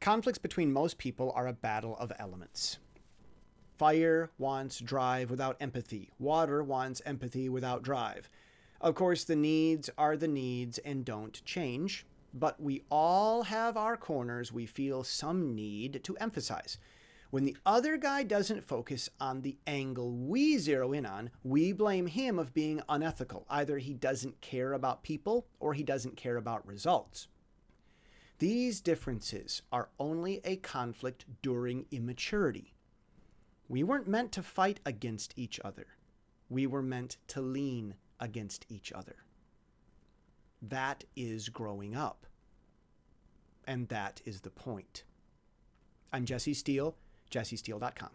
Conflicts between most people are a battle of elements. Fire wants drive without empathy. Water wants empathy without drive. Of course, the needs are the needs and don't change, but we all have our corners we feel some need to emphasize. When the other guy doesn't focus on the angle we zero in on, we blame him of being unethical. Either he doesn't care about people or he doesn't care about results. These differences are only a conflict during immaturity. We weren't meant to fight against each other. We were meant to lean against each other. That is growing up. And that is the point. I'm Jesse Steele, jessesteele.com.